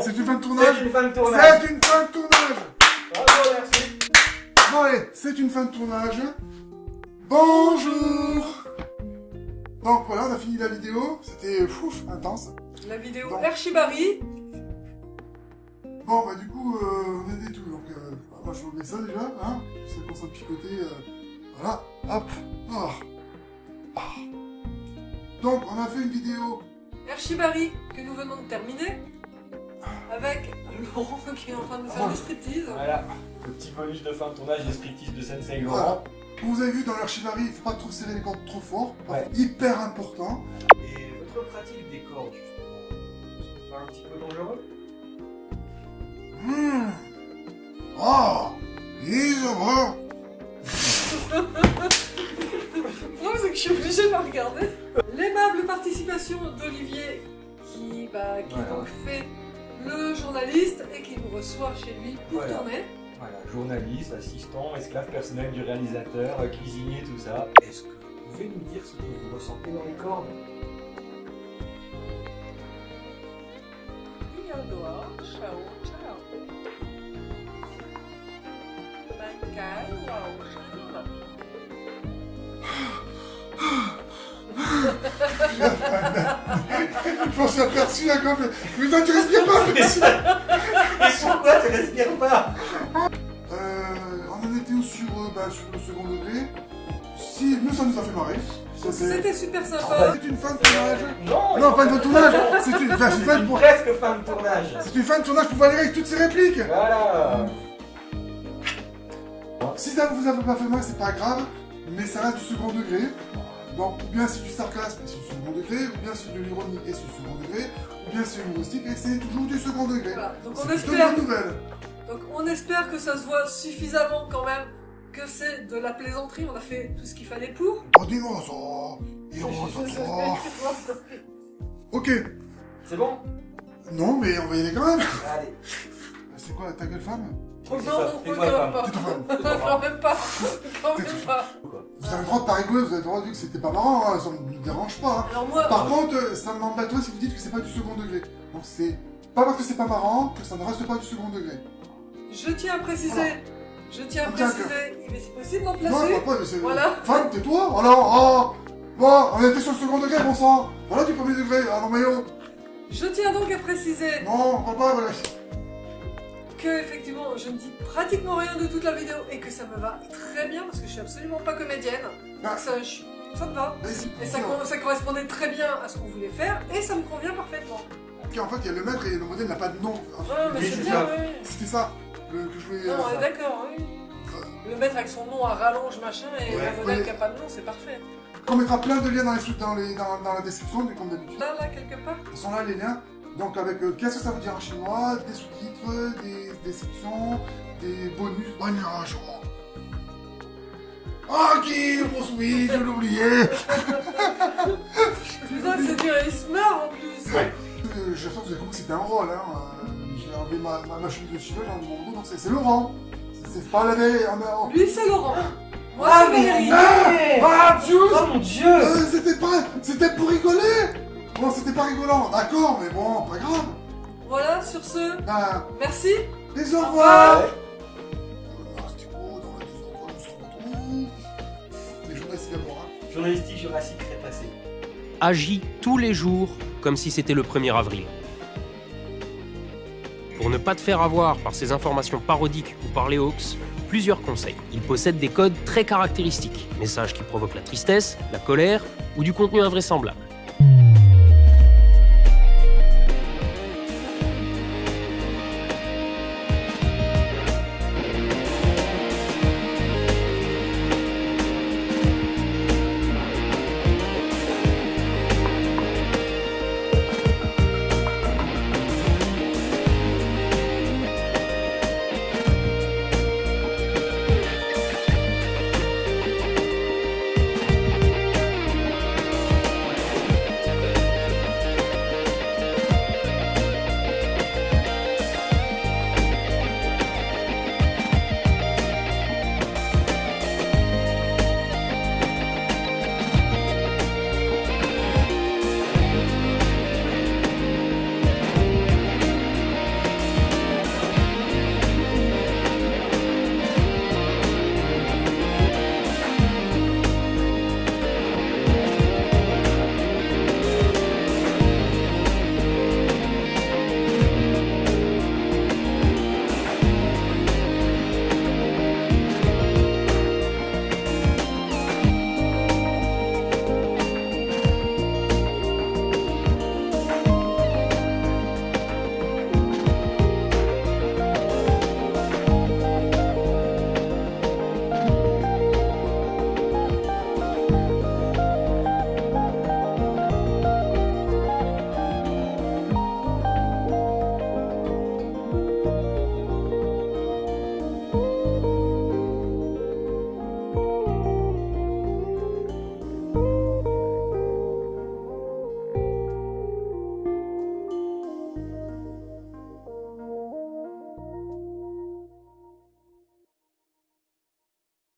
C'est bon. C'est une fin de tournage C'est une fin de tournage. C'est une fin de tournage Bravo, merci. Bon allez, c'est une fin de tournage. Bonjour Donc voilà, on a fini la vidéo. C'était fouf, intense. La vidéo Bon. Archibari. Bon bah du coup, euh, on a des tout. Donc euh, moi je vous mets ça déjà, hein. Ça commence à picoter. euh, voilà, hop. Ah. Ah. Donc on a fait une vidéo. Archibari que nous venons de terminer. Avec Laurent qui est en train de faire Oh. du striptease. Voilà. Le petit bonus de fin de tournage des striptease de Sensei Voilà. Laurent. Comme vous avez vu dans l'archivari, il faut pas trop serrer les cordes trop fort. Ouais. Hyper important. Et votre pratique des cordes, justement, c'est pas un petit peu dangereux? Mmh. Oh Non, c'est que je suis obligée de la regarder. L'aimable participation d'Olivier qui, bah, qui Voilà. donc fait le journaliste et qui nous reçoit chez lui pour Voilà. tourner. Voilà, journaliste, assistant, esclave personnel du réalisateur, euh, cuisinier, tout ça. Est-ce que vous pouvez nous dire ce que vous ressentez dans les cordes? Ciao, ciao. Je m'en suis aperçu là comme. Mais toi tu respires pas Mais pourquoi tu respires pas Euh, on en était où sur, euh, bah, sur le second degré? Si, nous ça nous a fait marrer. C'était super sympa. c'est une fin de tournage. Non Non, pas une fin de tournage C'est une, enfin, fin une de- presque fin de tournage c'est une fin de tournage pour Valérie avec toutes ses répliques Voilà Si ça vous a pas fait mal, c'est pas grave, mais ça reste du second degré. Donc, ou bien c'est du sarcasme et c'est du second degré, ou bien c'est de l'ironie et c'est du second degré, ou bien c'est humoristique et c'est toujours du second degré. Voilà. Donc on espère, bonne nouvelle. donc on espère que ça se voit suffisamment quand même que c'est de la plaisanterie. On a fait tout ce qu'il fallait pour. Oh, dis-moi ça Il rentre ça Ok. C'est bon? Non, mais on va y aller quand même. Allez C'est quoi, ta gueule femme? Oh non, non, femme. même pas. Quand même pas. Vous avez le droit de pas rigoler, vous avez le droit de dire que c'était pas marrant, hein, ça ne nous dérange pas. hein. Alors moi, Par contre, euh, ça m'embêterait si vous dites que c'est pas du second degré. Donc c'est pas parce que c'est pas marrant que ça ne reste pas du second degré. je tiens à préciser, je tiens à préciser, il est si possible d'en Non, placer. pas, mais c'est... Voilà. Femme, tais-toi Alors, oh Bon, on était sur le second degré, bon sang Voilà du premier degré, alors maillot Je tiens donc à préciser Non, on va pas, voilà. Que effectivement je ne dis pratiquement rien de toute la vidéo et que ça me va très bien parce que je suis absolument pas comédienne. Ah. Donc ça, je- ça me va. Et ça, co- ça correspondait très bien à ce qu'on voulait faire et ça me convient parfaitement. Ok, en fait, il y a le maître et le modèle n'a pas de nom. Ah, mais c'est bien, oui. C'était ça, le, que je voulais... Non, euh, on est d'accord, oui. Le mettre avec son nom à rallonge machin et Ouais. le modèle Ouais. qui a pas de nom, c'est parfait. On mettra plein de liens dans, les, sous- dans, les, dans, dans la description, comme d'habitude. Là, là, quelque part. Ils sont là, les liens. Donc, avec euh, qu'est-ce que ça veut dire en chinois, des sous-titres, des descriptions, des bonus? Oh. Ah, qui poursuit, je l'ai oublié. Putain, c'est dur, il se marre en plus. Ouais. Euh, Je sens que vous avez compris que c'était un rôle. Hein. Euh, J'ai enlevé ma, ma, ma chemise de cheveux dans mon dos, donc c'est Laurent. C'est- pas la veille. Lui, c'est Laurent. Moi, Ah, c'est Valérie. D'accord, mais bon, pas grave. Voilà, sur ce, Ben, merci. les au revoir Ouais. Ah, c'était beau, dans la maison, nous sommes tous. Les journalistes d'abord, hein. Journalistique jurassique crétacé. agit tous les jours comme si c'était le 1er avril. Pour ne pas te faire avoir par ces informations parodiques ou par les hoax, plusieurs conseils. Il possède des codes très caractéristiques, messages qui provoquent la tristesse, la colère ou du contenu invraisemblable.